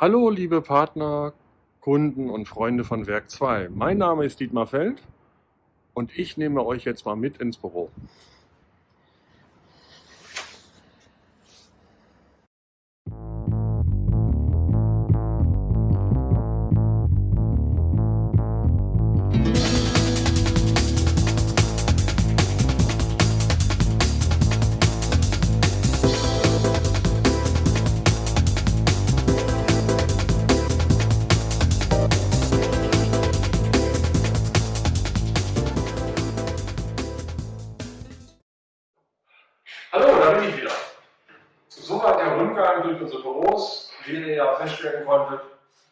Hallo liebe Partner, Kunden und Freunde von Werk 2. Mein Name ist Dietmar Feld und ich nehme euch jetzt mal mit ins Büro. Hallo, da bin ich wieder. Soweit der Rundgang durch unsere Büros, wie ihr ja feststellen konntet,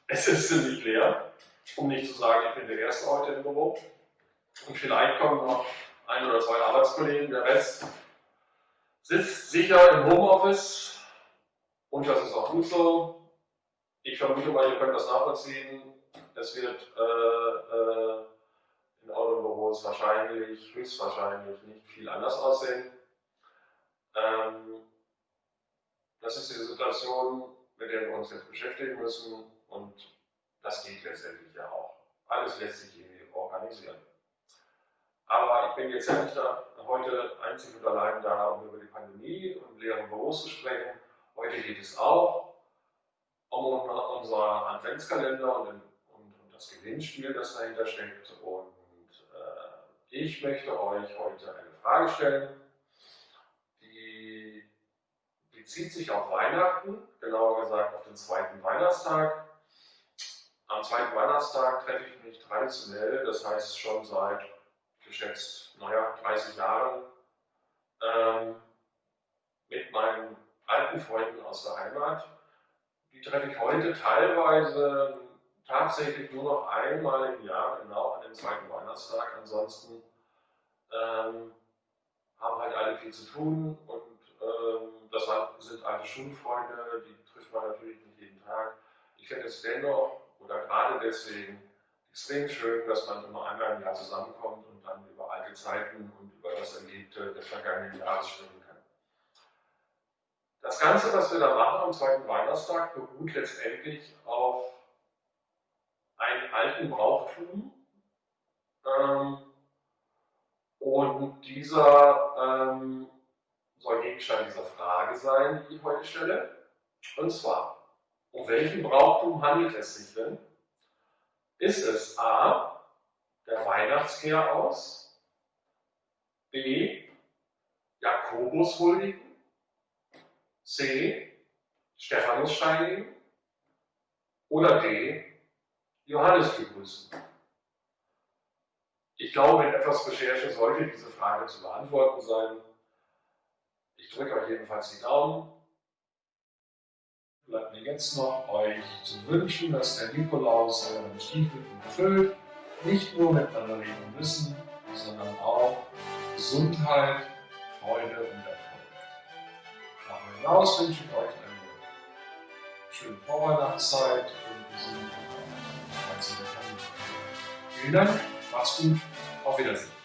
es ist ziemlich leer. Um nicht zu sagen, ich bin der Erste heute im Büro. Und vielleicht kommen noch ein oder zwei Arbeitskollegen. Der Rest sitzt sicher im Homeoffice und das ist auch gut so. Ich vermute mal, ihr könnt das nachvollziehen. Es wird äh, äh, in euren Büros wahrscheinlich, höchstwahrscheinlich nicht viel anders aussehen. Ähm, das ist die Situation, mit der wir uns jetzt beschäftigen müssen und das geht letztendlich ja auch. Alles lässt sich irgendwie organisieren. Aber ich bin jetzt ja nicht da, heute einzig und allein da, um über die Pandemie und leeren Büros zu sprechen. Heute geht es auch um unser Adventskalender und, und, und das Gewinnspiel, das dahinter steckt. Und äh, ich möchte euch heute eine Frage stellen bezieht sich auf Weihnachten, genauer gesagt auf den zweiten Weihnachtstag. Am zweiten Weihnachtstag treffe ich mich traditionell, das heißt schon seit geschätzt, naja, 30 Jahren, ähm, mit meinen alten Freunden aus der Heimat. Die treffe ich heute teilweise tatsächlich nur noch einmal im Jahr, genau an dem zweiten Weihnachtstag. Ansonsten ähm, haben halt alle viel zu tun und ähm, das sind alte Schulfreunde, die trifft man natürlich nicht jeden Tag. Ich finde es dennoch oder gerade deswegen extrem schön, dass man immer einmal im Jahr zusammenkommt und dann über alte Zeiten und über das Erlebte des vergangenen Jahres sprechen kann. Das Ganze, was wir da machen am zweiten Weihnachtstag, beruht letztendlich auf einem alten Brauchtum. Ähm, und dieser ähm, soll Gegenstand dieser Frage sein, die ich heute stelle. Und zwar, um welchen Brauchtum handelt es sich denn? Ist es A, der Weihnachtskehr aus, B, Jakobus huldigen, C, Stephanus steinigen oder D, Johannes begrüßen? Ich glaube, mit etwas Recherche sollte diese Frage zu beantworten sein. Ich drücke euch jedenfalls die Daumen. Bleibt mir jetzt noch, euch zu wünschen, dass der Nikolaus euren Stiefel erfüllt. Nicht nur mit Batterien Wissen, sondern auch Gesundheit, Freude und Erfolg. Darüber hinaus wünsche ich euch eine schöne Vorweihnachtszeit und sind einzelne Familie. Vielen Dank, macht's gut, auf Wiedersehen.